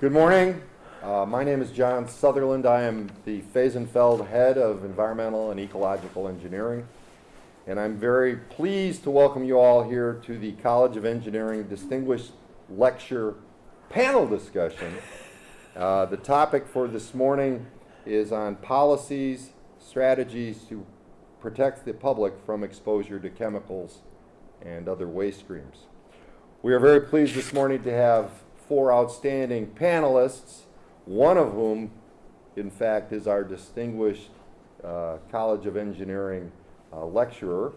Good morning. Uh, my name is John Sutherland. I am the Fehsenfeld Head of Environmental and Ecological Engineering. And I'm very pleased to welcome you all here to the College of Engineering Distinguished Lecture Panel Discussion. Uh, the topic for this morning is on policies, strategies to protect the public from exposure to chemicals and other waste streams. We are very pleased this morning to have four outstanding panelists, one of whom, in fact, is our distinguished uh, College of Engineering uh, lecturer,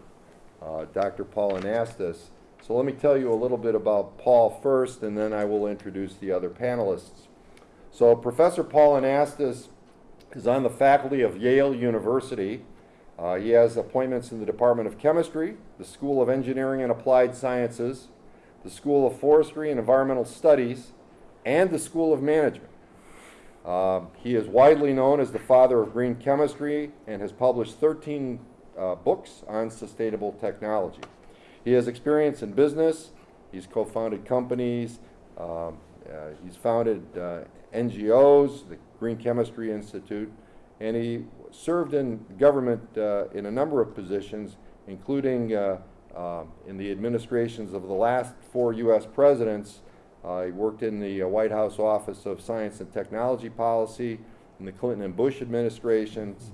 uh, Dr. Paul Anastas. So let me tell you a little bit about Paul first, and then I will introduce the other panelists. So Professor Paul Anastas is on the faculty of Yale University. Uh, he has appointments in the Department of Chemistry, the School of Engineering and Applied Sciences, the School of Forestry and Environmental Studies, and the School of Management. Uh, he is widely known as the father of green chemistry and has published 13 uh, books on sustainable technology. He has experience in business. He's co-founded companies. Um, uh, he's founded uh, NGOs, the Green Chemistry Institute, and he served in government uh, in a number of positions, including uh, in the administrations of the last four U.S. presidents. Uh, he worked in the uh, White House Office of Science and Technology Policy in the Clinton and Bush administrations,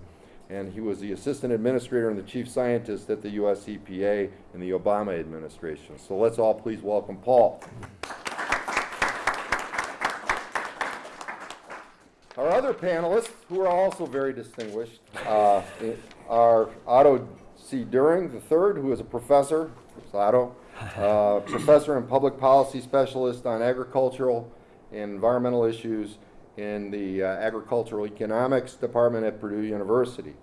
and he was the assistant administrator and the chief scientist at the U.S. EPA in the Obama administration. So let's all please welcome Paul. Our other panelists, who are also very distinguished, uh, are Otto C. Doering III, who is a professor, Otto, uh, professor and public policy specialist on agricultural and environmental issues in the uh, Agricultural Economics Department at Purdue University.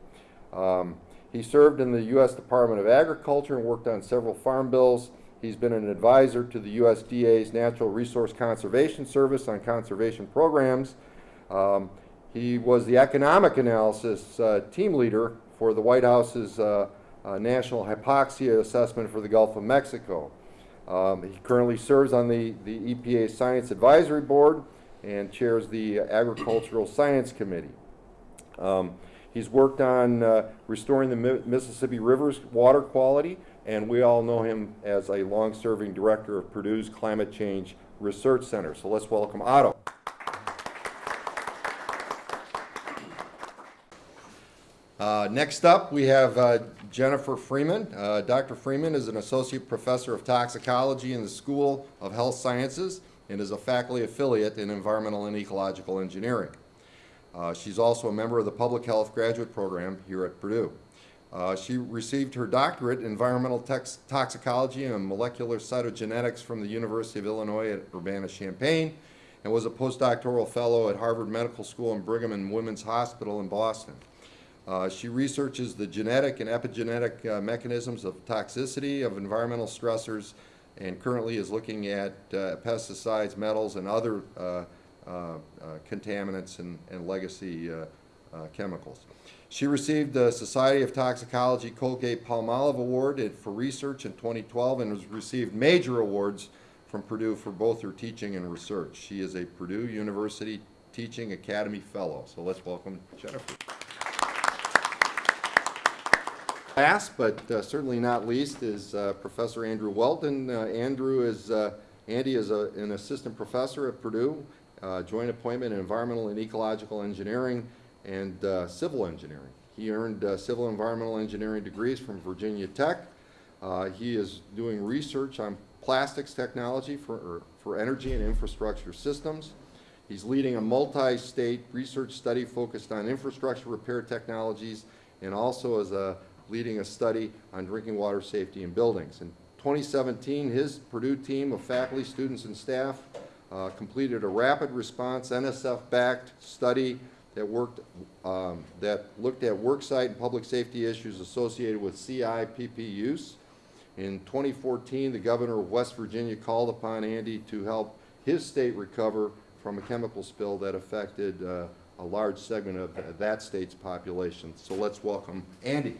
Um, he served in the U.S. Department of Agriculture and worked on several farm bills. He's been an advisor to the USDA's Natural Resource Conservation Service on conservation programs. Um, he was the economic analysis uh, team leader for the White House's uh, uh, National Hypoxia Assessment for the Gulf of Mexico. Um, he currently serves on the, the EPA Science Advisory Board and chairs the Agricultural Science Committee. Um, he's worked on uh, restoring the Mi Mississippi River's water quality, and we all know him as a long-serving director of Purdue's Climate Change Research Center. So let's welcome Otto. Uh, next up, we have uh, Jennifer Freeman. Uh, Dr. Freeman is an associate professor of toxicology in the School of Health Sciences and is a faculty affiliate in environmental and ecological engineering. Uh, she's also a member of the public health graduate program here at Purdue. Uh, she received her doctorate in environmental toxicology and molecular cytogenetics from the University of Illinois at Urbana-Champaign and was a postdoctoral fellow at Harvard Medical School and Brigham and Women's Hospital in Boston. Uh, she researches the genetic and epigenetic uh, mechanisms of toxicity of environmental stressors and currently is looking at uh, pesticides, metals, and other uh, uh, contaminants and, and legacy chemicals. She received the Society of Toxicology Colgate-Palmolive Award for research in 2012 and has received major awards from Purdue for both her teaching and research. She is a Purdue University Teaching Academy Fellow. So let's welcome Jennifer. Last, but uh, certainly not least, is uh, Professor Andrew Whelton. Uh, Andrew is, uh, Andy is a, an assistant professor at Purdue, uh, joint appointment in environmental and ecological engineering and uh, civil engineering. He earned civil environmental engineering degrees from Virginia Tech. he is doing research on plastics technology for, for energy and infrastructure systems. He's leading a multi-state research study focused on infrastructure repair technologies and also as a leading a study on drinking water safety in buildings. In 2017, his Purdue team of faculty, students, and staff uh, completed a rapid response NSF-backed study that worked um, that looked at worksite and public safety issues associated with CIPP use. In 2014, the governor of West Virginia called upon Andy to help his state recover from a chemical spill that affected uh, a large segment of that state's population. So let's welcome Andy.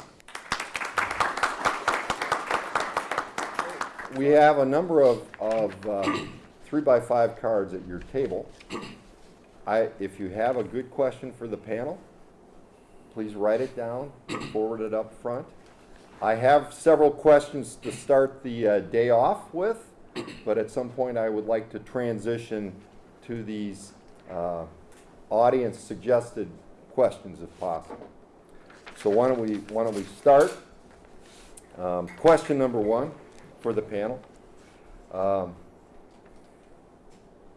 We have a number of, of uh, three by five cards at your table. I, if you have a good question for the panel, please write it down, forward it up front. I have several questions to start the uh, day off with, but at some point I would like to transition to these uh, audience suggested questions if possible. So why don't we, why don't we start? Um, Question number one for the panel. Um,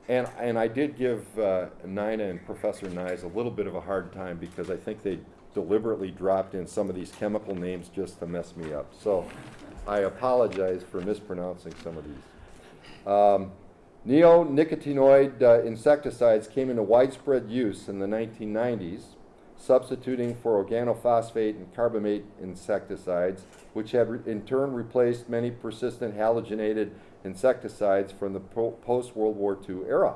And, and I did give uh, Nina and Professor Nyes a little bit of a hard time because I think they deliberately dropped in some of these chemical names just to mess me up. So I apologize for mispronouncing some of these. Um, Neonicotinoid uh, insecticides came into widespread use in the 1990s, substituting for organophosphate and carbamate insecticides, which have in turn replaced many persistent halogenated insecticides from the po- post-World War II era.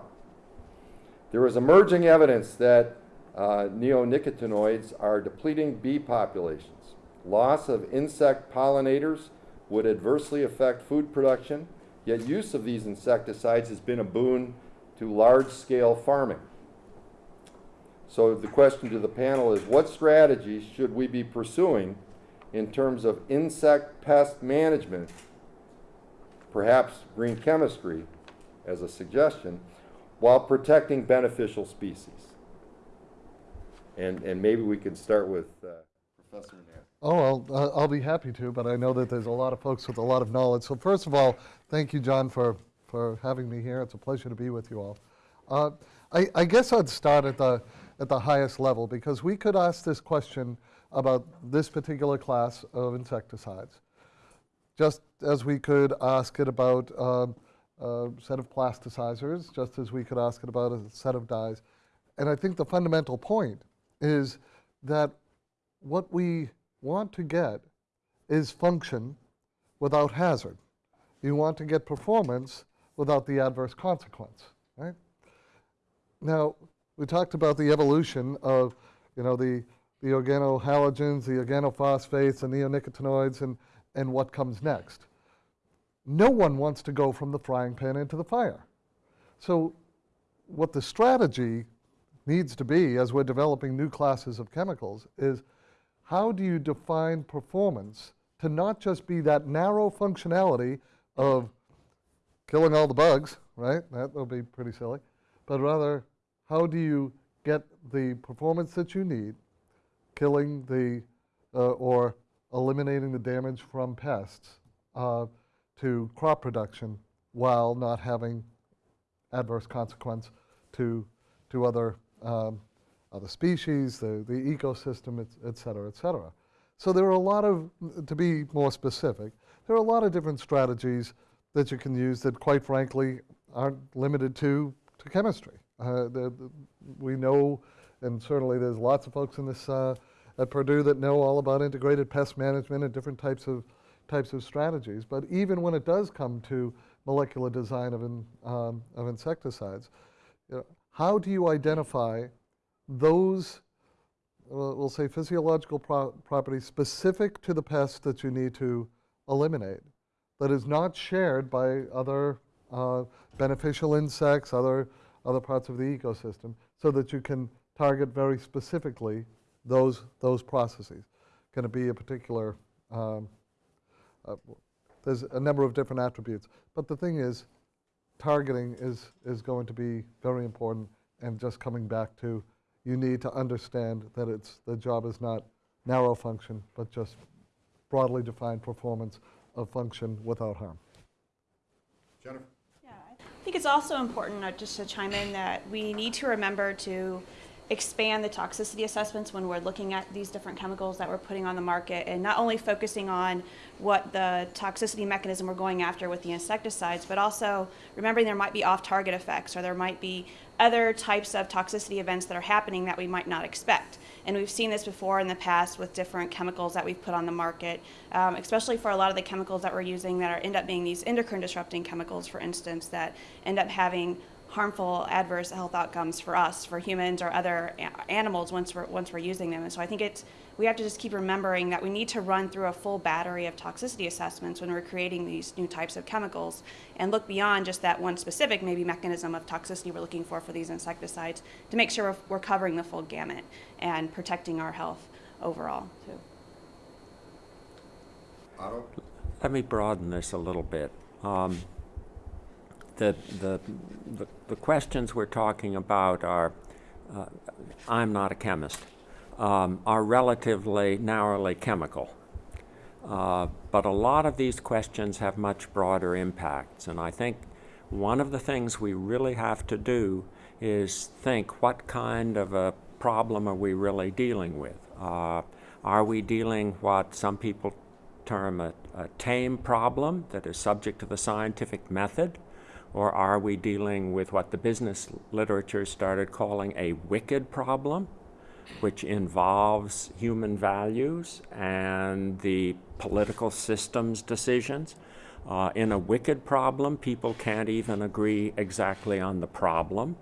There is emerging evidence that uh, neonicotinoids are depleting bee populations. Loss of insect pollinators would adversely affect food production, yet use of these insecticides has been a boon to large-scale farming. So the question to the panel is, what strategies should we be pursuing in terms of insect pest management, perhaps green chemistry as a suggestion, while protecting beneficial species? And, and maybe we could start with uh, Professor Knapp. Oh, I'll, uh, I'll be happy to, but I know that there's a lot of folks with a lot of knowledge. So first of all, thank you, John, for, for having me here. It's a pleasure to be with you all. Uh, I, I guess I'd start at the, at the highest level because we could ask this question about this particular class of insecticides, just as we could ask it about um, a set of plasticizers, just as we could ask it about a set of dyes. And I think the fundamental point is that what we want to get is function without hazard. You want to get performance without the adverse consequence, right? Now, we talked about the evolution of, you know, the, the organohalogens, the organophosphates, the neonicotinoids, and, and what comes next. No one wants to go from the frying pan into the fire. So what the strategy needs to be as we're developing new classes of chemicals is how do you define performance to not just be that narrow functionality of killing all the bugs, right? That would be pretty silly. But rather, how do you get the performance that you need, killing the, uh, or eliminating the damage from pests uh, to crop production while not having adverse consequence to, to other, um, other species, the, the ecosystem, et, et cetera, et cetera. So there are a lot of, to be more specific, there are a lot of different strategies that you can use that quite frankly aren't limited to, to chemistry. Uh, the, the, we know, and certainly there's lots of folks in this, uh, at Purdue that know all about integrated pest management and different types of, types of strategies. But even when it does come to molecular design of, in, um, of insecticides, you know, how do you identify those, uh, we'll say physiological pro properties specific to the pest that you need to eliminate that is not shared by other uh, beneficial insects, other, other parts of the ecosystem, so that you can target very specifically those, those processes. Can it be a particular, um, uh, there's a number of different attributes. But the thing is, targeting is, is going to be very important and just coming back to you need to understand that it's, the job is not narrow function, but just broadly defined performance of function without harm. Jennifer? I think it's also important, uh, just to chime in, that we need to remember to expand the toxicity assessments when we're looking at these different chemicals that we're putting on the market and not only focusing on what the toxicity mechanism we're going after with the insecticides, but also remembering there might be off-target effects or there might be other types of toxicity events that are happening that we might not expect. And we've seen this before in the past with different chemicals that we've put on the market, um, especially for a lot of the chemicals that we're using that are end up being these endocrine disrupting chemicals, for instance, that end up having harmful adverse health outcomes for us, for humans or other animals once we're, once we're using them. And so I think it's we have to just keep remembering that we need to run through a full battery of toxicity assessments when we're creating these new types of chemicals and look beyond just that one specific maybe mechanism of toxicity we're looking for for these insecticides to make sure we're, we're covering the full gamut and protecting our health overall too. Otto? Let me broaden this a little bit. Um, the, the, the, the questions we're talking about are, uh, I'm not a chemist, um, are relatively narrowly chemical. Uh, but a lot of these questions have much broader impacts, and I think one of the things we really have to do is think what kind of a problem are we really dealing with? Uh, are we dealing what some people term a, a tame problem that is subject to the scientific method? Or are we dealing with what the business literature started calling a wicked problem, which involves human values and the political system's decisions? Uh, in a wicked problem, people can't even agree exactly on the problem.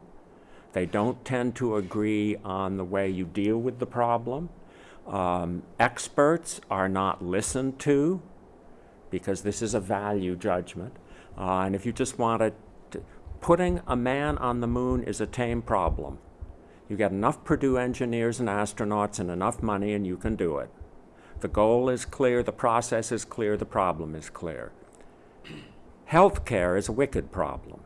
They don't tend to agree on the way you deal with the problem. Um, experts are not listened to because this is a value judgment. Uh, and if you just wanted to, putting a man on the moon is a tame problem. You get enough Purdue engineers and astronauts and enough money and you can do it. The goal is clear, the process is clear, the problem is clear. Healthcare is a wicked problem.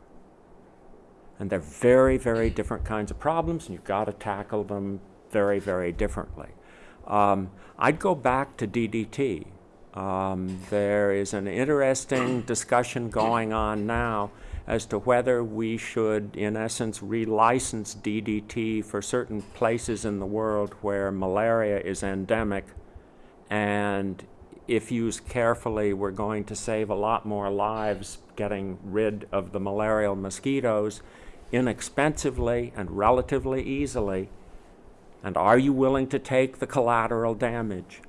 And they're very, very different kinds of problems, and you've got to tackle them very, very differently. Um, I'd go back to DDT. Um, there is an interesting discussion going on now as to whether we should, in essence, relicense DDT for certain places in the world where malaria is endemic. And if used carefully, we're going to save a lot more lives getting rid of the malarial mosquitoes inexpensively and relatively easily. And are you willing to take the collateral damage?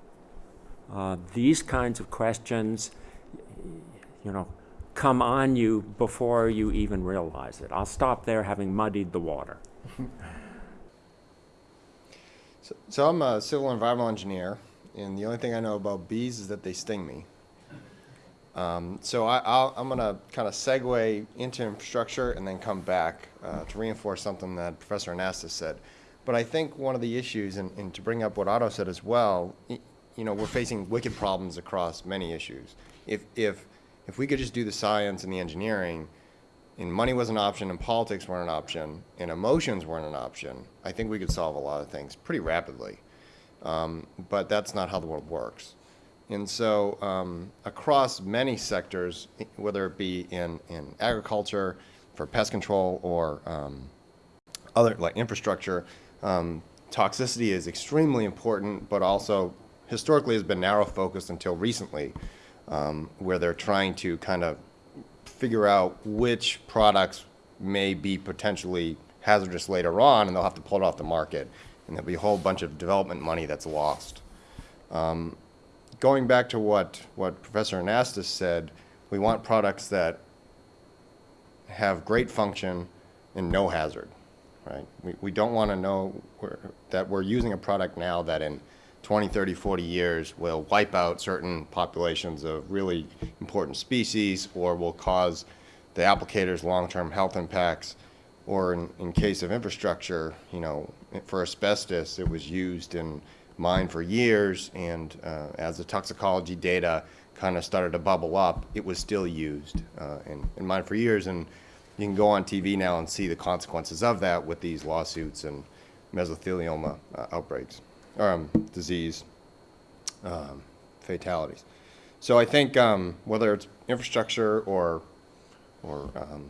Uh, these kinds of questions, you know, come on you before you even realize it. I'll stop there having muddied the water. So, so I'm a civil environmental engineer, and the only thing I know about bees is that they sting me. Um, so I, I'm going to kind of segue into infrastructure and then come back uh, to reinforce something that Professor Anastas said. But I think one of the issues, and, and to bring up what Otto said as well, you know, we're facing wicked problems across many issues. If, if, if we could just do the science and the engineering, and money was an option, and politics weren't an option, and emotions weren't an option, I think we could solve a lot of things pretty rapidly. Um, but that's not how the world works. And so, um, across many sectors, whether it be in, in agriculture, for pest control, or um, other like infrastructure, um, toxicity is extremely important, but also historically has been narrow focused until recently, um, where they're trying to kind of figure out which products may be potentially hazardous later on, and they'll have to pull it off the market, and there'll be a whole bunch of development money that's lost. Um, going back to what, what Professor Anastas said, we want products that have great function and no hazard, right? We, we don't want to know we're, that we're using a product now that in 20, 30, 40 years will wipe out certain populations of really important species or will cause the applicators long-term health impacts. Or in, in case of infrastructure, you know, for asbestos, it was used in mine for years, and uh, as the toxicology data kind of started to bubble up, it was still used uh, in, in mine for years. And you can go on TV now and see the consequences of that with these lawsuits and mesothelioma uh, outbreaks, um, disease um, fatalities. So I think um, whether it's infrastructure or or um,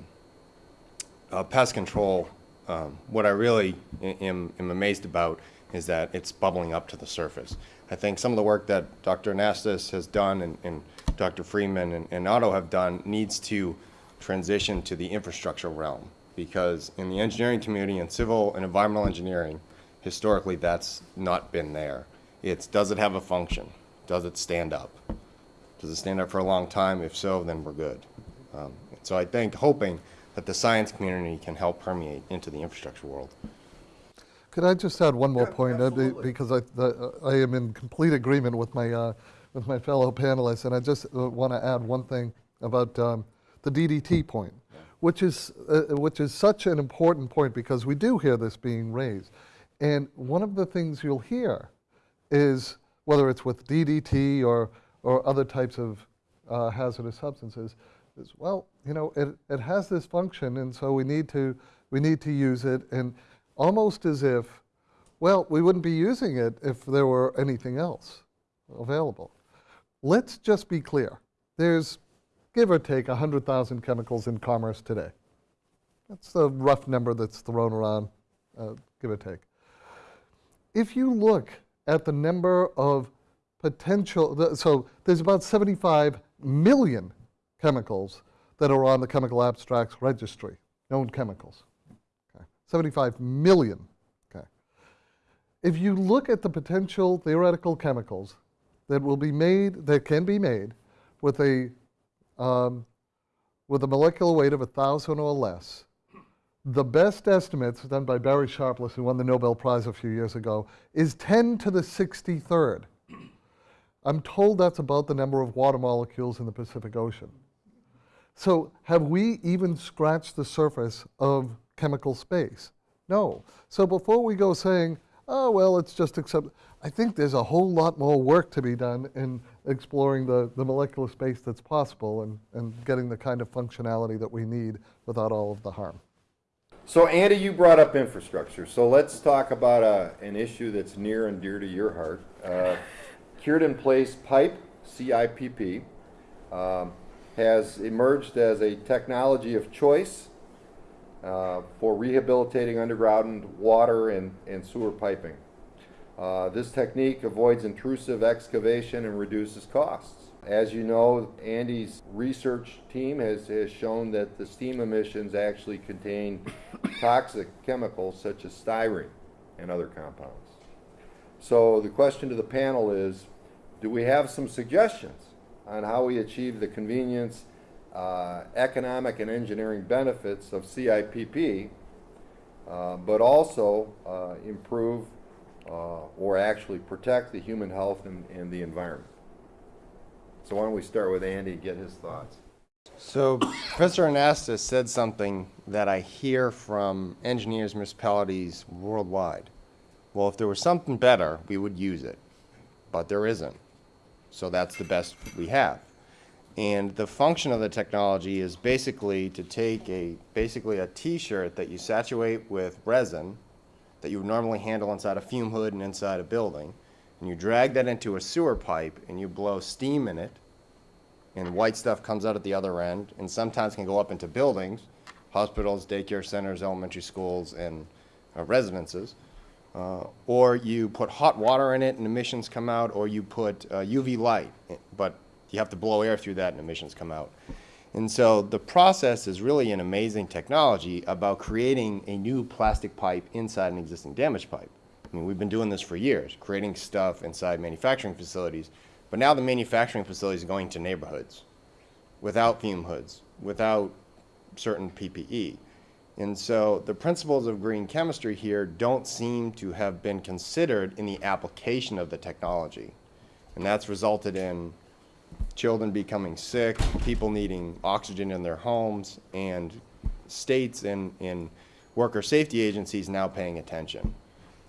uh, pest control, um, what I really am, am amazed about is that it's bubbling up to the surface. I think some of the work that Dr. Anastas has done and, and Dr. Freeman and, and Otto have done needs to transition to the infrastructure realm because in the engineering community and civil and environmental engineering, historically that's not been there. It's does it have a function? Does it stand up? Does it stand up for a long time? If so, then we're good. Um, so I think, hoping that the science community can help permeate into the infrastructure world. Could I just add one more Yeah, point? uh, absolutely. Because I, the- I am in complete agreement with my, uh, with my fellow panelists, and I just want to add one thing about um, the DDT point, which is, uh, which is such an important point because we do hear this being raised. And one of the things you'll hear is, whether it's with DDT or, or other types of uh, hazardous substances, is, well, you know, it, it has this function, and so we need to, we need to use it, and almost as if, well, we wouldn't be using it if there were anything else available. Let's just be clear. There's, give or take, 100,000 chemicals in commerce today. That's the rough number that's thrown around, uh, give or take. If you look at the number of potential, so there's about 75 million chemicals that are on the chemical abstracts registry, known chemicals. Okay. 75 million. Okay. If you look at the potential theoretical chemicals that will be made, that can be made with a, um, with a molecular weight of 1,000 or less, the best estimates done by Barry Sharpless, who won the Nobel Prize a few years ago, is 10 to the 63rd. I'm told that's about the number of water molecules in the Pacific Ocean. So have we even scratched the surface of chemical space? No. So before we go saying, oh, well, it's just accept, I think there's a whole lot more work to be done in exploring the, the molecular space that's possible and, and getting the kind of functionality that we need without all of the harm. So Andy, you brought up infrastructure, so let's talk about a, an issue that's near and dear to your heart. Uh, Cured in place pipe, CIPP, um, has emerged as a technology of choice uh, for rehabilitating underground water and, and sewer piping. Uh, this technique avoids intrusive excavation and reduces costs. As you know, Andy's research team has, has shown that the steam emissions actually contain toxic chemicals such as styrene and other compounds. So the question to the panel is, do we have some suggestions on how we achieve the convenience, uh, economic and engineering benefits of CIPP, uh, but also uh, improve uh, or actually protect the human health and, and the environment? So why don't we start with Andy and get his thoughts? So Professor Anastas said something that I hear from engineers, municipalities worldwide. Well, if there was something better, we would use it, but there isn't. So that's the best we have. And the function of the technology is basically to take a, basically a t-shirt that you saturate with resin that you would normally handle inside a fume hood and inside a building, and you drag that into a sewer pipe and you blow steam in it, and white stuff comes out at the other end, and sometimes can go up into buildings, hospitals, daycare centers, elementary schools, and uh, residences. Uh, or you put hot water in it and emissions come out, or you put uh, UV light, but you have to blow air through that and emissions come out. And so the process is really an amazing technology about creating a new plastic pipe inside an existing damaged pipe. I mean, we've been doing this for years, creating stuff inside manufacturing facilities, but now the manufacturing facilities are going to neighborhoods without fume hoods, without certain PPE. And so the principles of green chemistry here don't seem to have been considered in the application of the technology. And that's resulted in children becoming sick, people needing oxygen in their homes, and states and, and worker safety agencies now paying attention.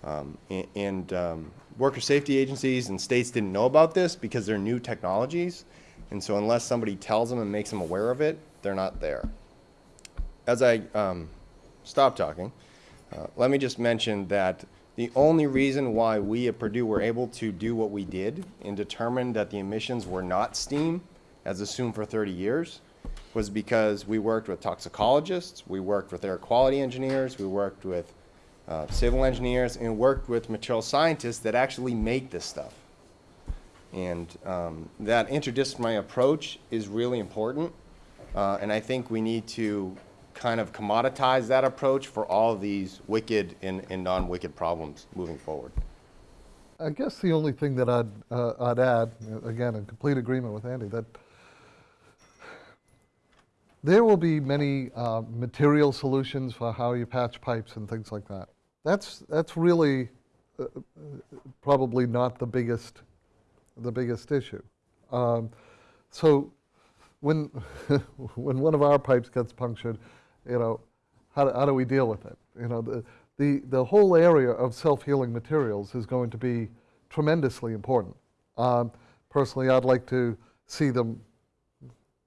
Um, a- and um, worker safety agencies and states didn't know about this because they're new technologies. And so unless somebody tells them and makes them aware of it, they're not there. As I um, stop talking, uh, let me just mention that the only reason why we at Purdue were able to do what we did and determine that the emissions were not steam, as assumed for 30 years, was because we worked with toxicologists, we worked with air quality engineers, we worked with uh, civil engineers, and worked with material scientists that actually make this stuff. And um, that interdisciplinary approach is really important. Uh, and I think we need to kind of commoditize that approach for all these wicked and, and non-wicked problems moving forward. I guess the only thing that I'd, uh, I'd add, again, in complete agreement with Andy, that there will be many uh, material solutions for how you patch pipes and things like that. That's, that's really uh, uh, probably not the biggest, the biggest issue. Um, So when, when one of our pipes gets punctured, you know, how, do- how do we deal with it? You know, the, the, the whole area of self-healing materials is going to be tremendously important. Um, Personally, I'd like to see them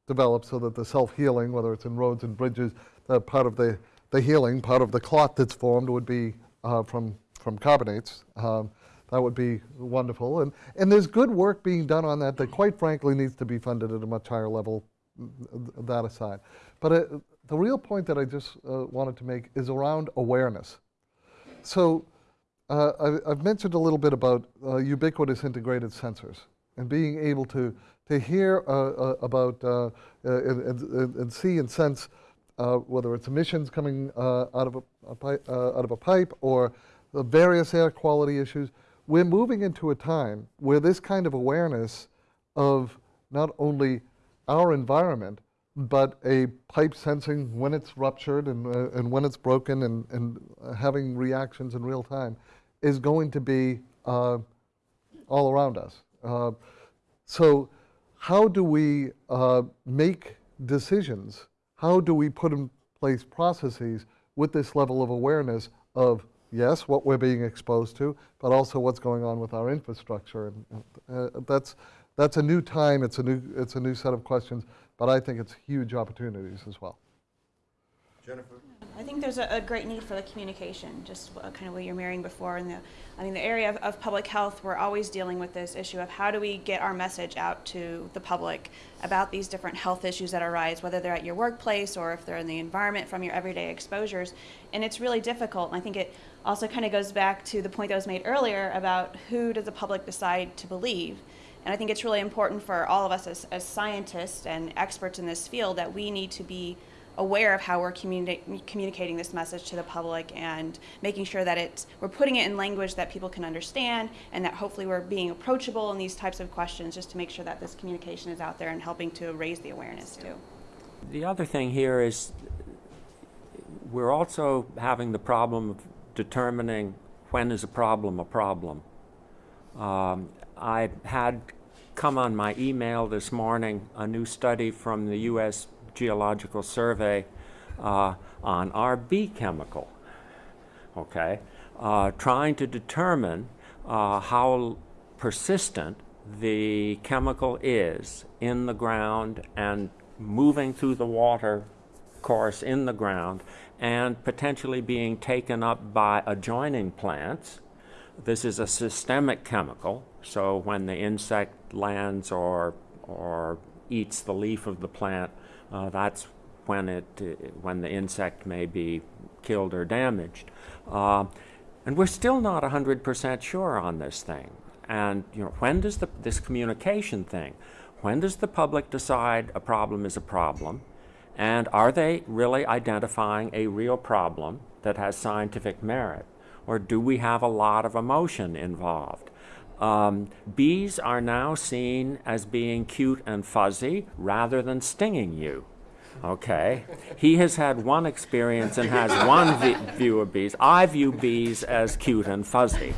develop so that the self-healing, whether it's in roads and bridges, that part of the, the healing, part of the clot that's formed would be uh, from, from carbonates. Um, that would be wonderful. And, and there's good work being done on that that quite frankly needs to be funded at a much higher level, th- that aside. But uh, the real point that I just uh, wanted to make is around awareness. So uh, I- I've mentioned a little bit about uh, ubiquitous integrated sensors and being able to, to hear uh, uh, about and, and, and see and sense uh, whether it's emissions coming uh, out, of a, a pipe, uh, out of a pipe or the various air quality issues. We're moving into a time where this kind of awareness of not only our environment, but a pipe sensing when it's ruptured and, uh, and when it's broken and, and having reactions in real time is going to be uh, all around us. Uh, so, how do we uh, make decisions? How do we put in place processes with this level of awareness of, yes, what we're being exposed to, but also what's going on with our infrastructure? And uh, that's, that's a new time, it's a new, it's a new set of questions, but I think it's huge opportunities as well. Jennifer? I think there's a, a great need for the communication, just kind of what you're mirroring before. In the, I mean, the area of, of public health, we're always dealing with this issue of how do we get our message out to the public about these different health issues that arise, whether they're at your workplace or if they're in the environment from your everyday exposures. And it's really difficult. And I think it also kind of goes back to the point that was made earlier about who does the public decide to believe. And I think it's really important for all of us as, as scientists and experts in this field that we need to be aware of how we're communi- communicating this message to the public and making sure that it's we're putting it in language that people can understand and that hopefully we're being approachable in these types of questions just to make sure that this communication is out there and helping to raise the awareness too. The other thing here is we're also having the problem of determining when is a problem a problem. Um, I had come on my email this morning a new study from the U.S. Geological Survey uh, on our B chemical, okay, uh, trying to determine uh, how persistent the chemical is in the ground and moving through the water course in the ground and potentially being taken up by adjoining plants. This is a systemic chemical, so when the insect lands or, or eats the leaf of the plant, uh, that's when, it, when the insect may be killed or damaged. Uh, and we're still not 100% sure on this thing. And you know, when does the, this communication thing, when does the public decide a problem is a problem? And are they really identifying a real problem that has scientific merit? Or do we have a lot of emotion involved? Um, bees are now seen as being cute and fuzzy rather than stinging you. Okay? He has had one experience and has one view of bees. I view bees as cute and fuzzy.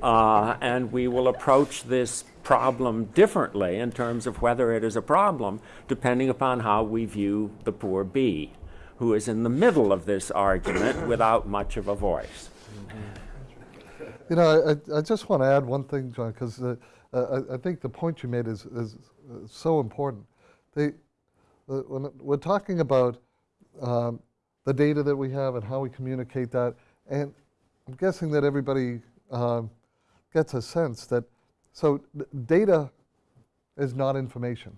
Uh, and we will approach this problem differently in terms of whether it is a problem, depending upon how we view the poor bee, who is in the middle of this argument without much of a voice. You know, I, I just want to add one thing, John, because uh, I, I think the point you made is, is uh, so important. They, uh, when we're talking about um, the data that we have and how we communicate that, and I'm guessing that everybody um, gets a sense that, so data is not information.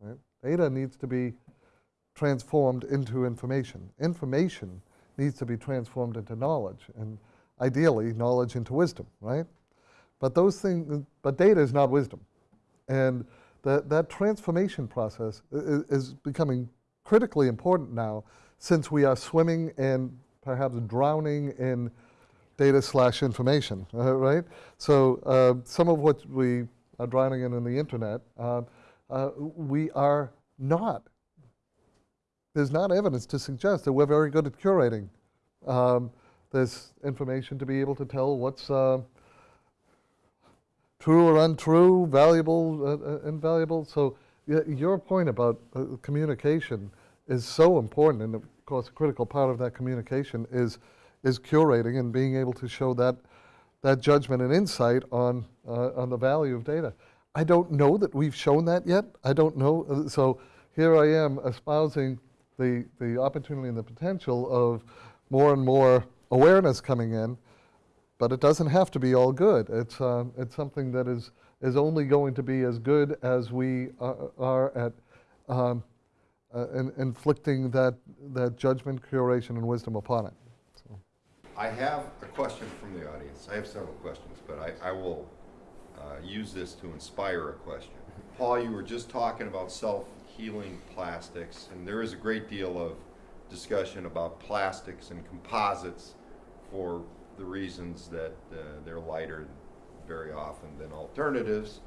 Right? Data needs to be transformed into information. Information needs to be transformed into knowledge, and ideally, knowledge into wisdom, right? But those things, but data is not wisdom, and that that transformation process i- i- is becoming critically important now, since we are swimming and perhaps drowning in data slash information, uh, right? So uh, some of what we are drowning in in the internet, uh, uh, we are not there's not evidence to suggest that we're very good at curating um, this information to be able to tell what's uh, true or untrue, valuable, uh, uh, invaluable. So your point about uh, communication is so important, and of course, a critical part of that communication is is curating and being able to show that that judgment and insight on uh, on the value of data. I don't know that we've shown that yet. I don't know. So here I am espousing the the opportunity and the potential of more and more awareness coming in but it doesn't have to be all good. It's, uh, it's something that is, is only going to be as good as we uh, are at um, uh, in, inflicting that, that judgment, curation, and wisdom upon it. So, I have a question from the audience. I have several questions, but I, I will uh, use this to inspire a question. Paul, you were just talking about self-healing plastics, and there is a great deal of discussion about plastics and composites for the reasons that uh, they're lighter very often than alternatives.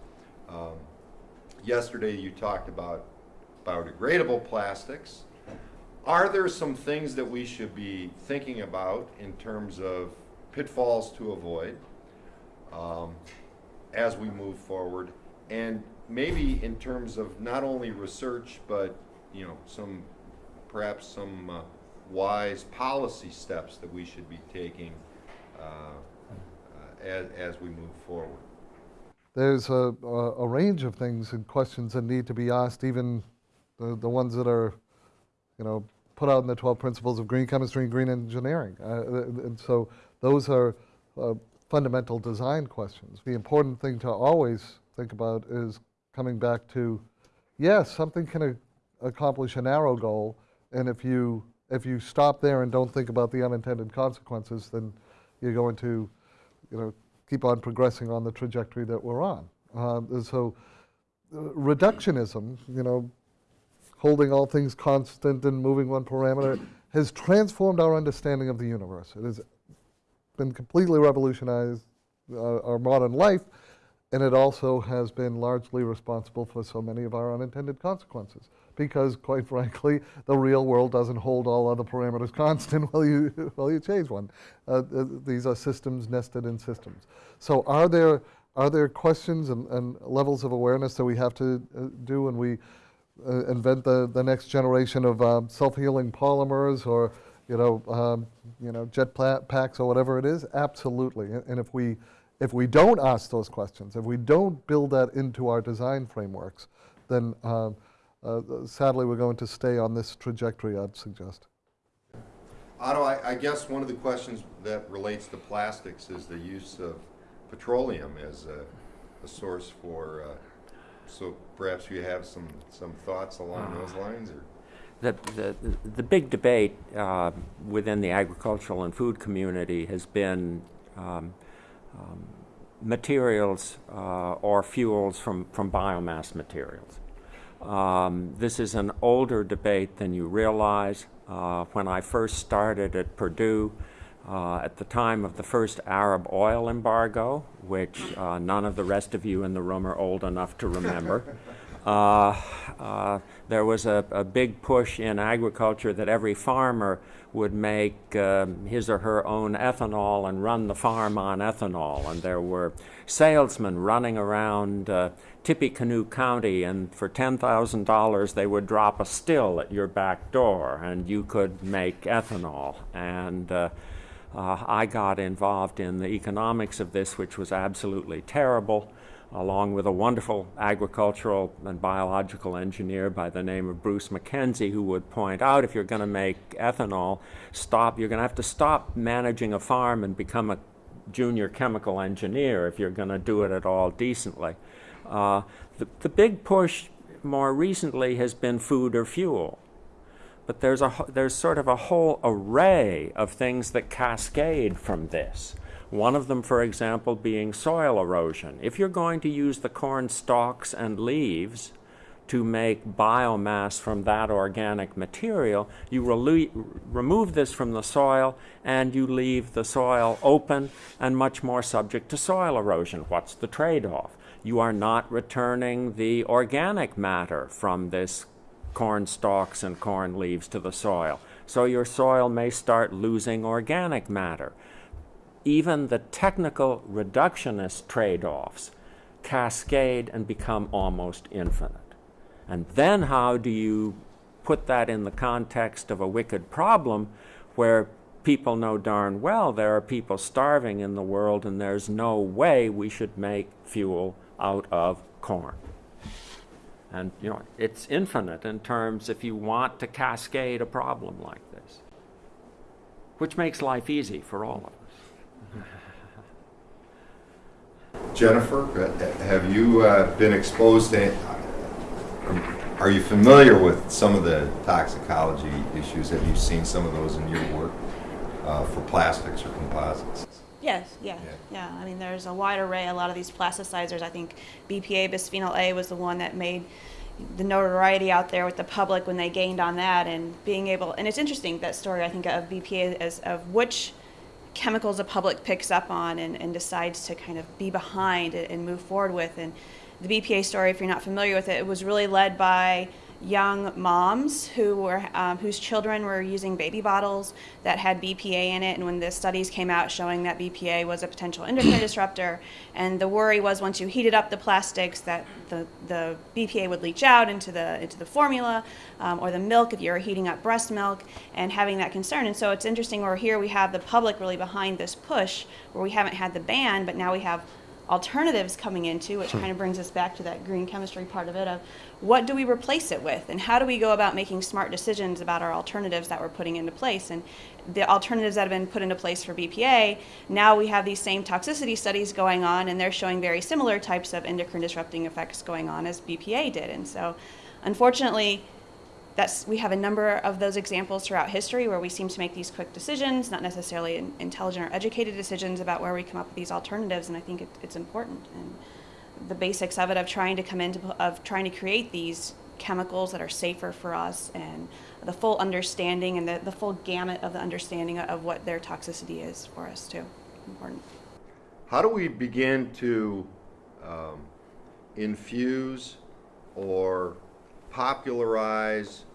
Um, yesterday, you talked about biodegradable plastics. Are there some things that we should be thinking about in terms of pitfalls to avoid um, as we move forward? And maybe in terms of not only research, but, you know, some, perhaps some uh, wise policy steps that we should be taking uh, uh, as, as we move forward? there's a, a, a range of things and questions that need to be asked, even the, the ones that are, you know, put out in the 12 principles of green chemistry and green engineering. Uh, and so those are fundamental design questions. The important thing to always think about is coming back to, yes, something can accomplish a narrow goal, and if you if you stop there and don't think about the unintended consequences, then you're going to, you know, keep on progressing on the trajectory that we're on. Um, so uh, reductionism, you know, holding all things constant and moving one parameter, has transformed our understanding of the universe. It has been completely revolutionized uh, our modern life, and it also has been largely responsible for so many of our unintended consequences. Because, quite frankly, the real world doesn't hold all other parameters constant while you while you change one. Uh, th- these are systems nested in systems. So, are there are there questions and, and levels of awareness that we have to uh, do when we uh, invent the, the next generation of um, self-healing polymers or you know um, you know jet packs or whatever it is? Absolutely. And, if we if we don't ask those questions, if we don't build that into our design frameworks, then um, sadly we're going to stay on this trajectory. I'd suggest. Otto, I, I guess one of the questions that relates to plastics is the use of petroleum as a, a source for, uh, so perhaps you have some, some thoughts along those lines, or? The, the, the big debate uh, within the agricultural and food community has been um, um, materials uh, or fuels from, from biomass materials. Um, this is an older debate than you realize. Uh, when I first started at Purdue, uh, at the time of the first Arab oil embargo, which uh, none of the rest of you in the room are old enough to remember, there was a, a big push in agriculture that every farmer would make um, his or her own ethanol and run the farm on ethanol. And there were salesmen running around uh, Tippecanoe County, and for $10,000 they would drop a still at your back door, and you could make ethanol. And uh, uh, I got involved in the economics of this, which was absolutely terrible, along with a wonderful agricultural and biological engineer by the name of Bruce McKenzie, who would point out if you're going to make ethanol, stop. You're going to have to stop managing a farm and become a junior chemical engineer if you're going to do it at all decently. Uh, the, the big push more recently has been food or fuel but there's a there's sort of a whole array of things that cascade from this. One of them, for example, being soil erosion. If you're going to use the corn stalks and leaves to make biomass from that organic material, you remove this from the soil and you leave the soil open and much more subject to soil erosion. What's the trade off? You are not returning the organic matter from this corn stalks and corn leaves to the soil. So your soil may start losing organic matter. Even the technical reductionist trade-offs cascade and become almost infinite. And then how do you put that in the context of a wicked problem where people know darn well there are people starving in the world and there's no way we should make fuel out of corn. And, you know, it's infinite in terms if you want to cascade a problem like this, which makes life easy for all of us. Jennifer, uh, have you uh, been exposed to, are you familiar with some of the toxicology issues? Have you seen some of those in your work uh, for plastics or composites? Yes, yeah, Yeah. yeah. I mean, there's a wide array. A lot of these plasticizers. I think BPA, bisphenol A, was the one that made the notoriety out there with the public when they gained on that, and being able. And it's interesting that story. I think of BPA as of which chemicals the public picks up on and, and decides to kind of be behind and, and move forward with. And the BPA story, if you're not familiar with it, it was really led by young moms who were um, whose children were using baby bottles that had BPA in it, and when the studies came out showing that BPA was a potential endocrine disruptor, and the worry was once you heated up the plastics that the, the BPA would leach out into the into the formula um, or the milk if you're heating up breast milk, and having that concern. And so it's interesting. Where here we have the public really behind this push, where we haven't had the ban, but now we have alternatives coming into, which kind of brings us back to that green chemistry part of it of what do we replace it with and how do we go about making smart decisions about our alternatives that we're putting into place and the alternatives that have been put into place for BPA now we have these same toxicity studies going on and they're showing very similar types of endocrine disrupting effects going on as BPA did and so unfortunately that's we have a number of those examples throughout history where we seem to make these quick decisions, not necessarily intelligent or educated decisions about where we come up with these alternatives. And I think it, it's important. And the basics of it, of trying to come into, of trying to create these chemicals that are safer for us, and the full understanding and the, the full gamut of the understanding of what their toxicity is for us too. Important. How do we begin to um, infuse or popularize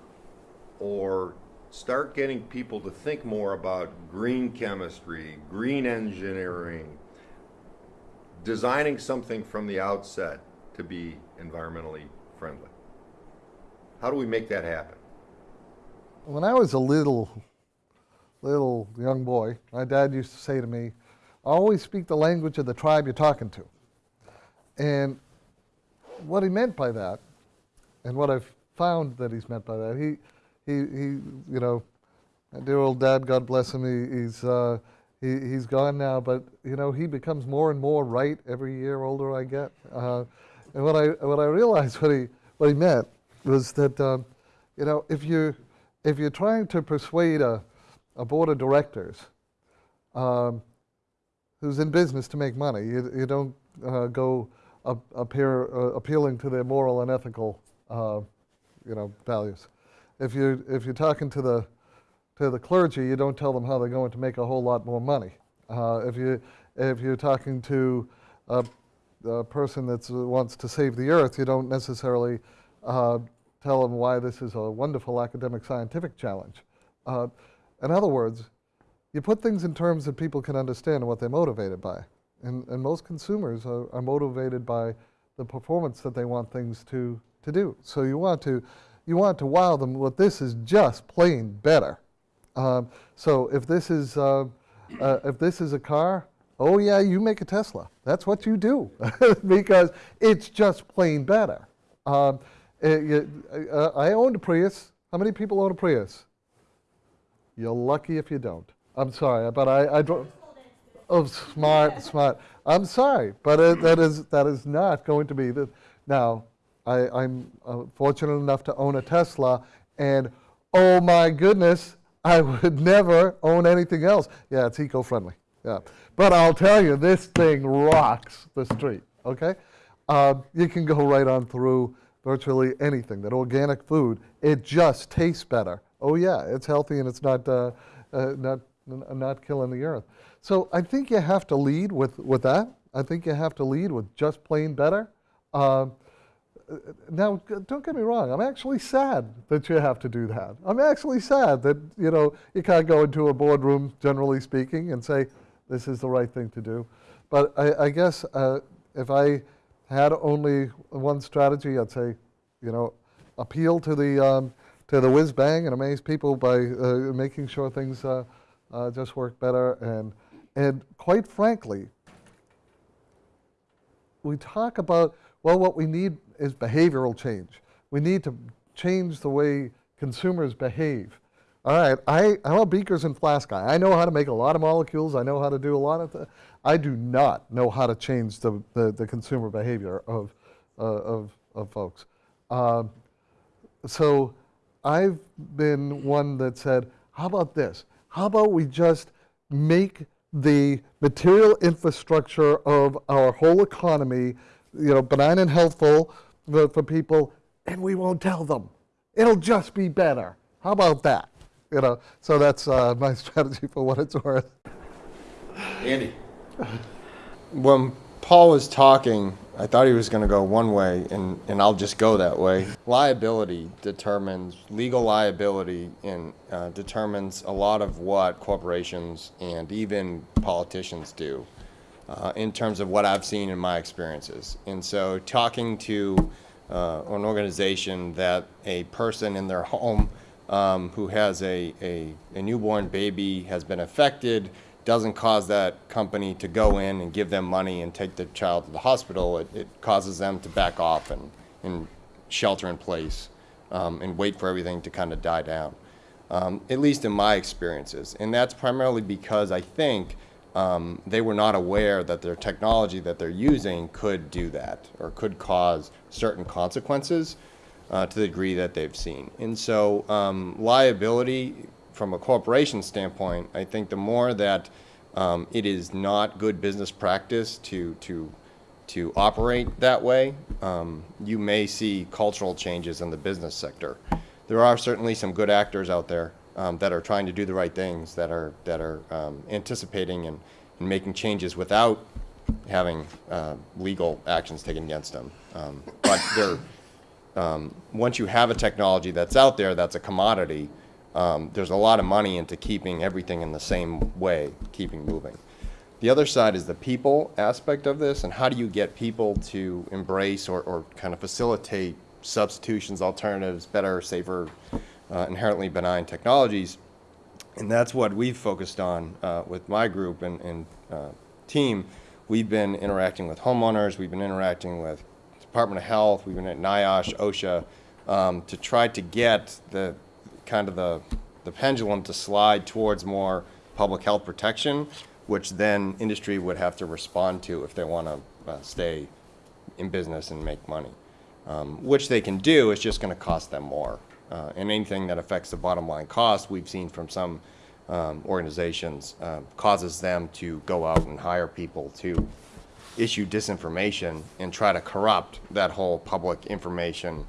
or start getting people to think more about green chemistry, green engineering, designing something from the outset to be environmentally friendly? How do we make that happen? When I was a little, little young boy, my dad used to say to me, always speak the language of the tribe you're talking to. And what he meant by that, and what I've found that he's meant by that, he, he, he you know, dear old dad, God bless him, he, he's, uh, he, he's gone now, but, you know, he becomes more and more right every year older I get. Uh, and what I, what I realized what he, what he meant was that, um, you know, if you, if you're trying to persuade a, a board of directors um, who's in business to make money, you, you don't uh, go up uh, appealing to their moral and ethical, uh, you know, values. If you if you're talking to the to the clergy, you don't tell them how they're going to make a whole lot more money. Uh, if you if you're talking to a, a person that wants to save the earth, you don't necessarily uh, tell them why this is a wonderful academic scientific challenge. Uh, in other words, you put things in terms that people can understand and what they're motivated by. And, and most consumers are, are motivated by the performance that they want things to, to do. So you want to, you want to wow them with this is just plain better. Um, so if this is, uh, uh, if this is a car, oh yeah, you make a Tesla. That's what you do because it's just plain better. Um, it- you- uh, I owned a Prius. How many people own a Prius? You're lucky if you don't. I'm sorry, but I, I drove. Oh, smart, smart. I'm sorry, but it, that is that is not going to be the. Now, I, I'm uh, fortunate enough to own a Tesla, and oh my goodness, I would never own anything else. Yeah, it's eco-friendly. Yeah, but I'll tell you, this thing rocks the street. Okay, uh, you can go right on through virtually anything. That organic food, it just tastes better. Oh yeah, it's healthy and it's not uh, uh, not not killing the earth. So I think you have to lead with with that. I think you have to lead with just plain better. Now, don't get me wrong, I'm actually sad that you have to do that. I'm actually sad that, you know, you can't go into a boardroom, generally speaking, and say, this is the right thing to do. But I, I guess uh, if I had only one strategy, I'd say, you know, appeal to the, um, to the whiz bang and amaze people by uh, making sure things uh, uh, just work better. And, and quite frankly, we talk about, well, what we need is behavioral change. We need to change the way consumers behave. All right, I, I'm a beakers and flask guy. I know how to make a lot of molecules. I know how to do a lot of th- I do not know how to change the, the, the consumer behavior of, uh, of, of folks. Um, so I've been one that said, how about this? How about we just make the material infrastructure of our whole economy, you know, benign and healthful for, for people, and we won't tell them. It'll just be better. How about that? You know, so that's uh, my strategy for what it's worth. Andy? When Paul was talking, I thought he was going to go one way, and, and I'll just go that way. Liability determines, legal liability in, uh, determines a lot of what corporations and even politicians do uh, in terms of what I've seen in my experiences. And so, talking to uh, an organization that a person in their home um, who has a, a, a newborn baby has been affected doesn't cause that company to go in and give them money and take the child to the hospital. It, it causes them to back off and, and shelter in place um, and wait for everything to kind of die down, um, at least in my experiences. And that's primarily because I think um, they were not aware that their technology that they're using could do that or could cause certain consequences uh, to the degree that they've seen. And so um, liability from a corporation standpoint, I think the more that um, it is not good business practice to to to operate that way, um, you may see cultural changes in the business sector. There are certainly some good actors out there um, that are trying to do the right things, that are that are um, anticipating and, and making changes without having uh, legal actions taken against them. Um, but they're um, once you have a technology that's out there that's a commodity, um, there's a lot of money into keeping everything in the same way, keeping moving. The other side is the people aspect of this, and how do you get people to embrace or, or kind of facilitate substitutions, alternatives, better, safer, uh, inherently benign technologies. And that's what we've focused on uh, with my group and, and uh, team. We've been interacting with homeowners, we've been interacting with Department of Health, we've been at NIOSH, OSHA, um, to try to get the kind of the, the pendulum to slide towards more public health protection, which then industry would have to respond to if they want to uh, stay in business and make money. Um, which they can do, it's just going to cost them more. Uh, and anything that affects the bottom line cost, we've seen from some um, organizations, uh, causes them to go out and hire people to issue disinformation and try to corrupt that whole public information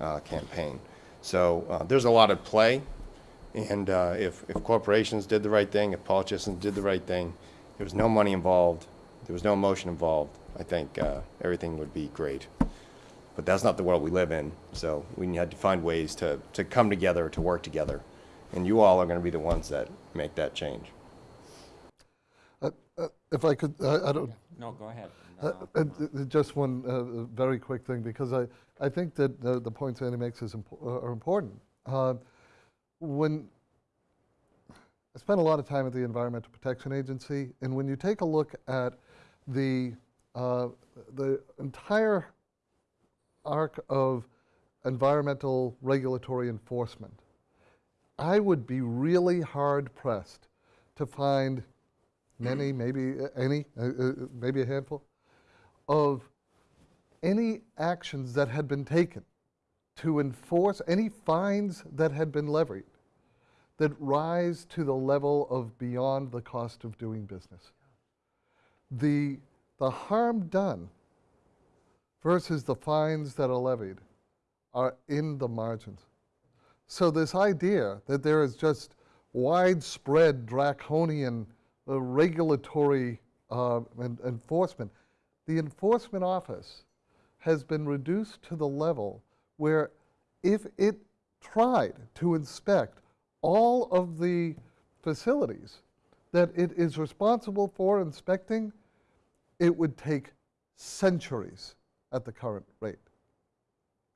uh, campaign. So uh, there's a lot at play, and uh, if, if corporations did the right thing, if politicians did the right thing, there was no money involved, there was no emotion involved, I think uh, everything would be great. But that's not the world we live in, so we had to find ways to, to come together, to work together. And you all are going to be the ones that make that change. Uh, uh, If I could, I I don't, No, go ahead. Uh, uh, th- th- Just one uh, very quick thing, because I, I think that the the points Andy makes is, impo- are important. Uh, When, I spent a lot of time at the Environmental Protection Agency, and when you take a look at the, uh, the entire arc of environmental regulatory enforcement, I would be really hard pressed to find many, maybe uh, any, uh, uh, maybe a handful, of any actions that had been taken to enforce any fines that had been levied that rise to the level of beyond the cost of doing business. The, the harm done versus the fines that are levied are in the margins. So this idea that there is just widespread draconian uh, regulatory uh, en- enforcement, the enforcement office has been reduced to the level where if it tried to inspect all of the facilities that it is responsible for inspecting, it would take centuries at the current rate.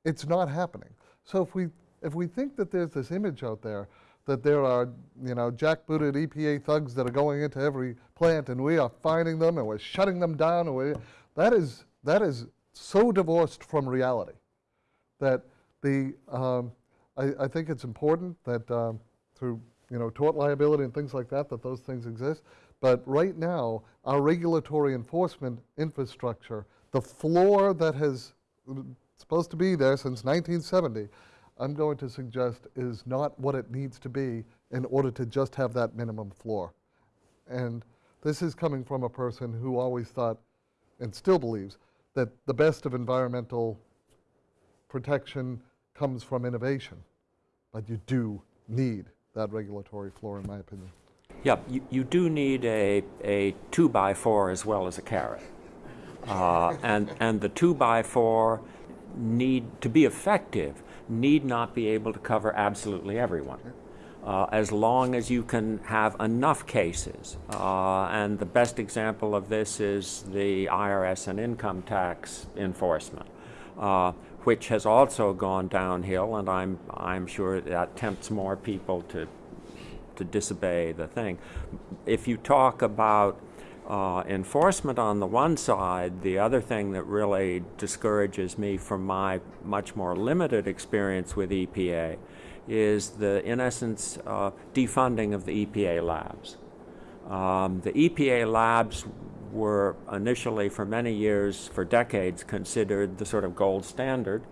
It's not happening. So if we, if we think that there's this image out there that there are, you know, jackbooted EPA thugs that are going into every plant and we are finding them and we're shutting them down, and we, that is, that is so divorced from reality that the, um, I, I think it's important that um, through, you know, tort liability and things like that, that those things exist. But right now, our regulatory enforcement infrastructure, the floor that has supposed to be there since 1970, I'm going to suggest is not what it needs to be in order to just have that minimum floor. And this is coming from a person who always thought, and still believes, that the best of environmental protection comes from innovation. But you do need that regulatory floor, in my opinion. Yeah, you, you do need a, a two by four as well as a carrot. Uh, and, and the two by four need, to be effective, need not be able to cover absolutely everyone. Uh, as long as you can have enough cases. Uh, and the best example of this is the IRS and income tax enforcement, uh, which has also gone downhill, and I'm, I'm sure that tempts more people to, to disobey the thing. If you talk about uh, enforcement on the one side, the other thing that really discourages me from my much more limited experience with EPA is the, in essence, uh, defunding of the EPA labs. Um, the EPA labs were initially, for many years, for decades, considered the sort of gold standard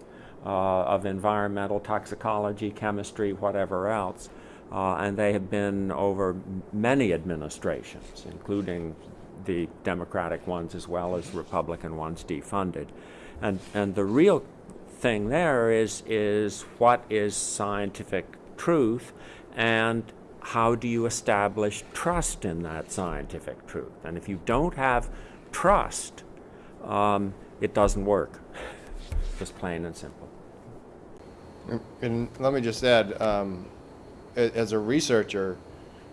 uh, of environmental toxicology, chemistry, whatever else. Uh, and they have been over many administrations, including the Democratic ones as well as Republican ones, defunded. And, and the real thing there is, is what is scientific truth and how do you establish trust in that scientific truth? And if you don't have trust, um, it doesn't work. Just plain and simple. And let me just add, um, as a researcher,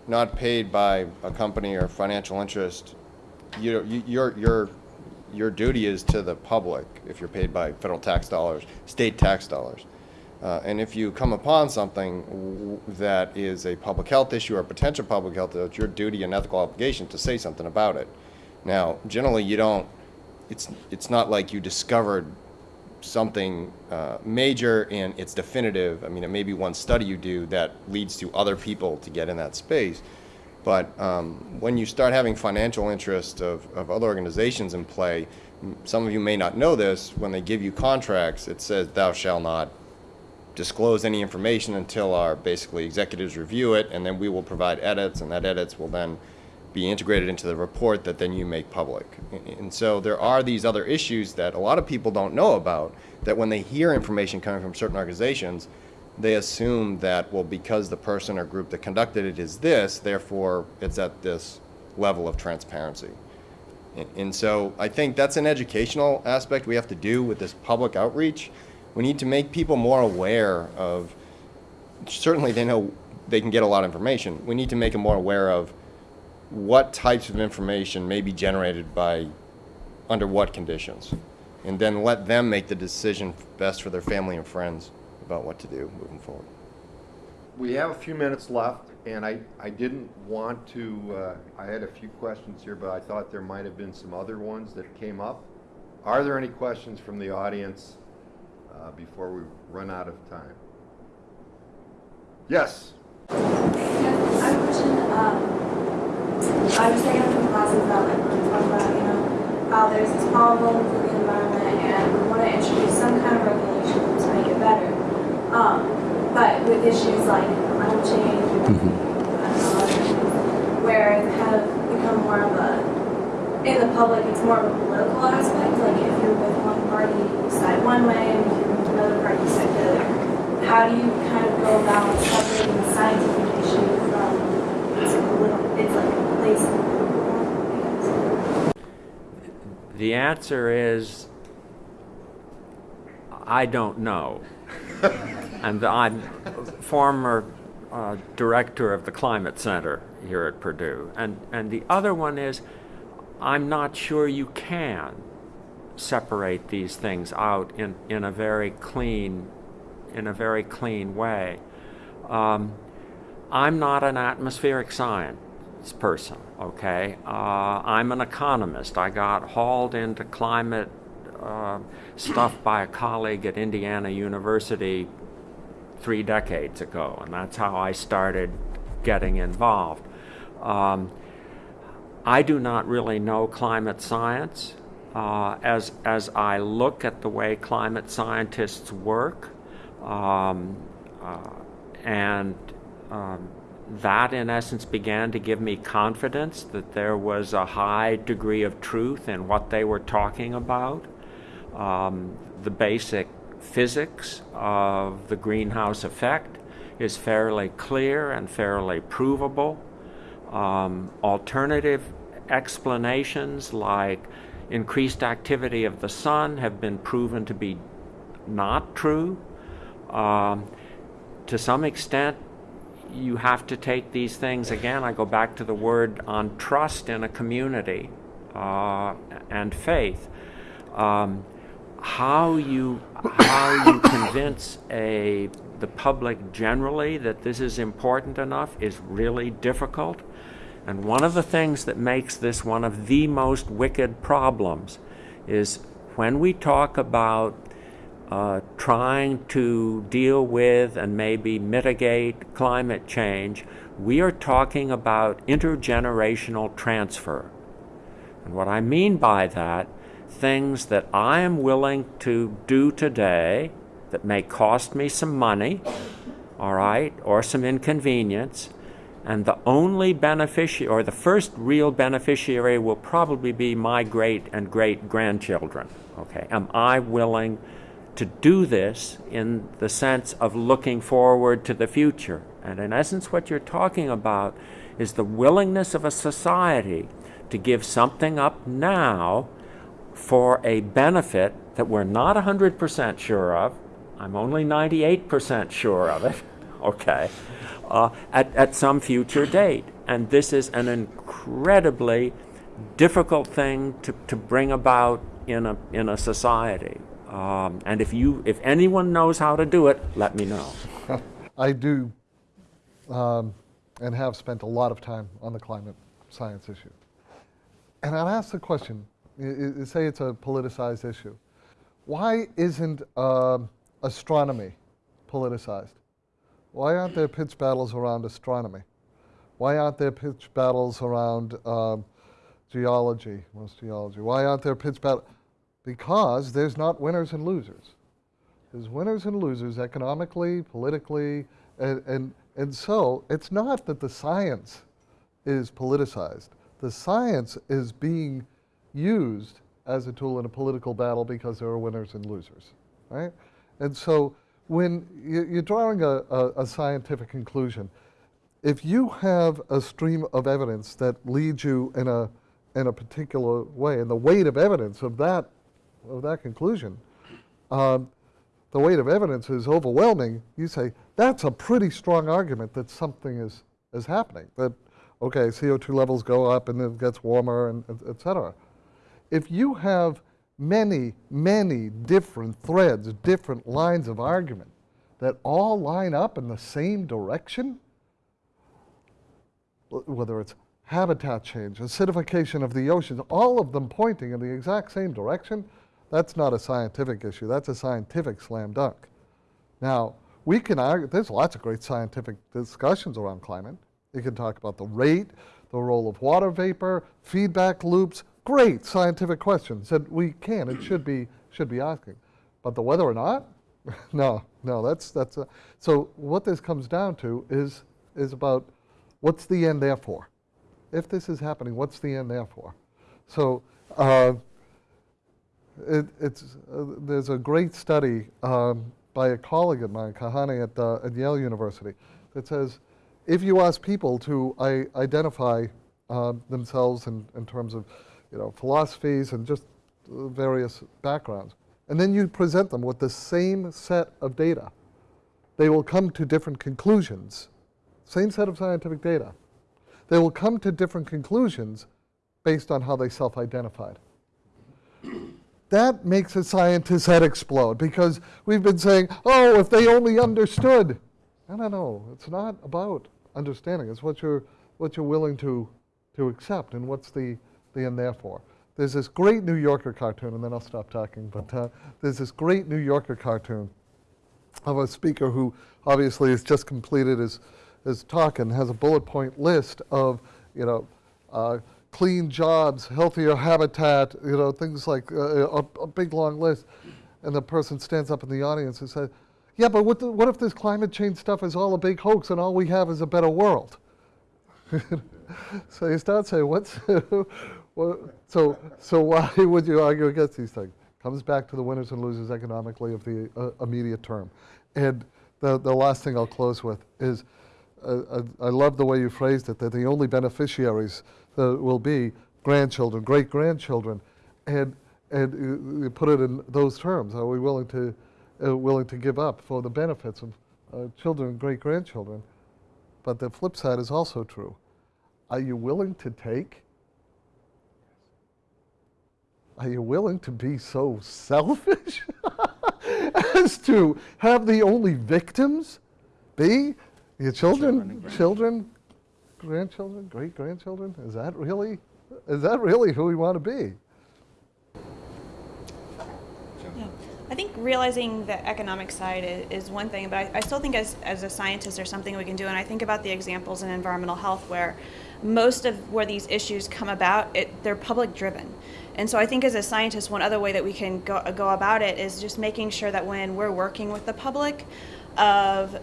not paid by a company or financial interest, you your, your, your duty is to the public if you're paid by federal tax dollars, state tax dollars. Uh, and if you come upon something that is a public health issue or potential public health, issue, it's your duty and ethical obligation to say something about it. Now, generally, you don't, it's, it's not like you discovered something uh, major and it's definitive. I mean, it may be one study you do that leads to other people to get in that space. But um, when you start having financial interest of, of other organizations in play, some of you may not know this, when they give you contracts, it says thou shall not disclose any information until our basically executives review it, and then we will provide edits, and that edits will then be integrated into the report that then you make public. And so there are these other issues that a lot of people don't know about, that when they hear information coming from certain organizations, they assume that, well, because the person or group that conducted it is this, therefore it's at this level of transparency. And- And so I think that's an educational aspect we have to do with this public outreach. We need to make people more aware of, certainly they know they can get a lot of information. We need to make them more aware of what types of information may be generated by, under what conditions. And then let them make the decision best for their family and friends about what to do moving forward. We have a few minutes left, and I, I didn't want to, uh, I had a few questions here, but I thought there might have been some other ones that came up. Are there any questions from the audience uh, before we run out of time? Yes? Yeah, I have a question. Um, I was taking some classes about like when we talk about, you know, how there's this problem with the environment and we want to introduce some kind of regulation to make it better. Um, but with issues like climate change and I don't know, other things, where it kind of become more of a, in the public, it's more of a political aspect. Like if you're with one party, you side one way, and if you're with another party, you side the other. How do you kind of go about separating the scientific issue from it's a little, it's like a place in the middle, The answer is I don't know. And I'm former uh, director of the Climate Center here at Purdue. And, and the other one is I'm not sure you can separate these things out in, in a very clean in a very clean way. Um, I'm not an atmospheric science person, okay? Uh, I'm an economist. I got hauled into climate uh, stuff by a colleague at Indiana University three decades ago, and that's how I started getting involved. Um, I do not really know climate science. Uh, as, as I look at the way climate scientists work, um, uh, and um, that, in essence, began to give me confidence that there was a high degree of truth in what they were talking about. Um, the basic physics of the greenhouse effect is fairly clear and fairly provable. Um, alternative explanations like increased activity of the sun have been proven to be not true. Um, to some extent, you have to take these things again. I go back to the word on trust in a community uh, and faith. Um, how you how you convince a the public generally that this is important enough is really difficult. And one of the things that makes this one of the most wicked problems is when we talk about uh, trying to deal with and maybe mitigate climate change, we are talking about intergenerational transfer. And what I mean by that, things that I am willing to do today that may cost me some money, all right, or some inconvenience, and the only beneficiary, or the first real beneficiary, will probably be my great and great grandchildren. Okay, am I willing to do this in the sense of looking forward to the future. And in essence, what you're talking about is the willingness of a society to give something up now for a benefit that we're not 100% sure of. I'm only 98% sure of it, okay, uh, at, at some future date. And this is an incredibly difficult thing to, to bring about in a, in a society. Um, and if you, if anyone knows how to do it, let me know. I do um, and have spent a lot of time on the climate science issue. And I'd ask the question, say it's a politicized issue. Why isn't um astronomy politicized? Why aren't there pitch battles around astronomy? Why aren't there pitch battles around um, geology? What's geology? Why aren't there pitch battles? Because there's not winners and losers. There's winners and losers economically, politically, and, and, and so it's not that the science is politicized. The science is being used as a tool in a political battle because there are winners and losers, right? And so when you- you're drawing a, a, a scientific conclusion, if you have a stream of evidence that leads you in a, in a particular way, and the weight of evidence of that, of that conclusion, um, the weight of evidence is overwhelming, you say, that's a pretty strong argument that something is, is happening. That, okay, CO2 levels go up and it gets warmer, and et- et cetera. If you have many, many different threads, different lines of argument that all line up in the same direction, whether it's habitat change, acidification of the oceans, all of them pointing in the exact same direction, that's not a scientific issue. That's a scientific slam dunk. Now, we can argue, there's lots of great scientific discussions around climate. You can talk about the rate, the role of water vapor, feedback loops, great scientific questions that we can and should be, should be asking. But the whether or not, no, no, that's, that's, a, so what this comes down to is, is about what's the end there for? If this is happening, what's the end there for? So, uh, it, it's, uh, there's a great study um, by a colleague of mine, Kahan at, uh, at Yale University, that says if you ask people to identify uh, themselves in, in terms of you know, philosophies and just various backgrounds, and then you present them with the same set of data, they will come to different conclusions. Same set of scientific data. They will come to different conclusions based on how they self identified. That makes a scientist's head explode because we've been saying, oh, if they only understood. No, no, no. It's not about understanding. It's what you're, what you're willing to, to accept and what's the, the and therefore. There's this great New Yorker cartoon, and then I'll stop talking, but uh, there's this great New Yorker cartoon of a speaker who obviously has just completed his, his talk and has a bullet point list of, you know, uh, clean jobs, healthier habitat, you know, things like uh, a, a big long list. And the person stands up in the audience and says, yeah, but what, the, what if this climate change stuff is all a big hoax and all we have is a better world? so you start saying, what's, what, so, so why would you argue against these things? Comes back to the winners and losers economically of the uh, immediate term. And the, the last thing I'll close with is, uh, I, I love the way you phrased it, that the only beneficiaries uh, will be grandchildren, great grandchildren, and and you- put it in those terms. Are we willing to uh, willing to give up for the benefits of uh, children and great grandchildren? But the flip side is also true. Are you willing to take? Are you willing to be so selfish as to have the only victims be your children, children, grandchildren, great grandchildren? Is that really, is that really who we want to be? Yeah. I think realizing the economic side i- is one thing, but I, I still think as, as a scientist, there's something we can do. And I think about the examples in environmental health where most of where these issues come about, it, they're public driven. And so I think as a scientist, one other way that we can go, go about it is just making sure that when we're working with the public, of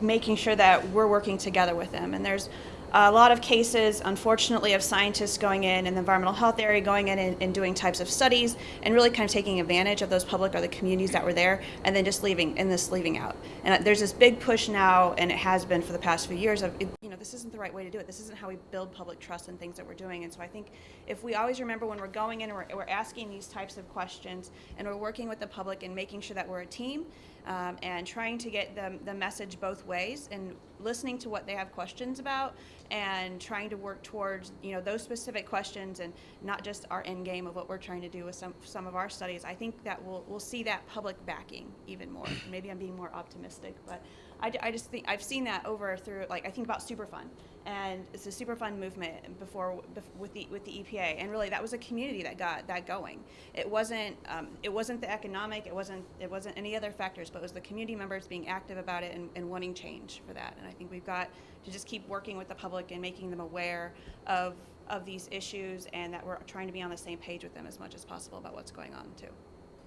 making sure that we're working together with them. And there's a lot of cases, unfortunately, of scientists going in in the environmental health area, going in and, and doing types of studies, and really kind of taking advantage of those public or the communities that were there, and then just leaving and this leaving out. And uh, there's this big push now, and it has been for the past few years of, you know, this isn't the right way to do it. This isn't how we build public trust in things that we're doing. And so I think if we always remember when we're going in and we're, we're asking these types of questions, and we're working with the public and making sure that we're a team, um, and trying to get the, the message both ways and listening to what they have questions about and trying to work towards you know those specific questions and not just our end game of what we're trying to do with some some of our studies. I think that we'll we'll see that public backing even more. Maybe I'm being more optimistic, but I, I just think I've seen that over through like I think about Superfund and it's a Superfund movement before bef- with the with the EPA and really that was a community that got that going. It wasn't um, it wasn't the economic it wasn't it wasn't any other factors but it was the community members being active about it and, and wanting change for that and I think we've got to just keep working with the public and making them aware of of these issues and that we're trying to be on the same page with them as much as possible about what's going on too.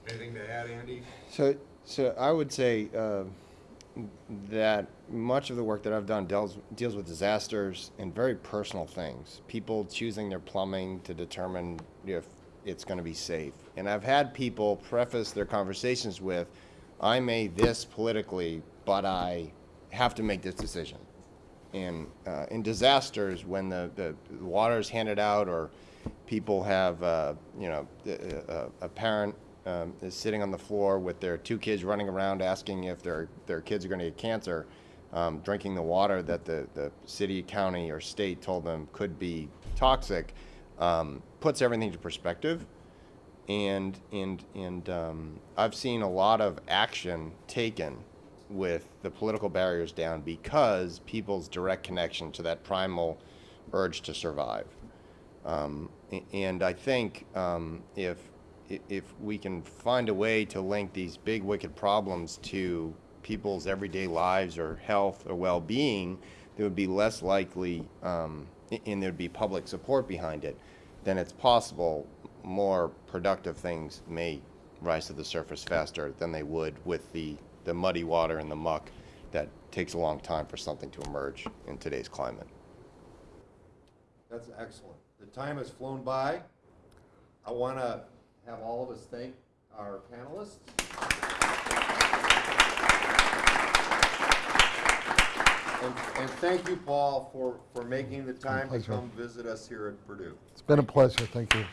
Anything to add, Andy? So, so I would say uh, that much of the work that I've done deals deals with disasters and very personal things. People choosing their plumbing to determine if it's going to be safe. And I've had people preface their conversations with, "I may this politically, but I have to make this decision." And uh, in disasters, when the, the water is handed out or people have, uh, you know, the- uh, a parent um, is sitting on the floor with their two kids running around asking if their, their kids are going to get cancer, um, drinking the water that the, the city, county, or state told them could be toxic, um, puts everything into perspective and and and um, I've seen a lot of action taken with the political barriers down because people's direct connection to that primal urge to survive. Um, and I think um, if if we can find a way to link these big wicked problems to people's everyday lives or health or well-being, there would be less likely, um, and there'd be public support behind it. Then it's possible more productive things may rise to the surface faster than they would with the the muddy water and the muck that takes a long time for something to emerge in today's climate. That's excellent. The time has flown by. I want to have all of us thank our panelists. And, and thank you, Paul, for, for making the time to come visit us here at Purdue. It's been a pleasure. Thank you.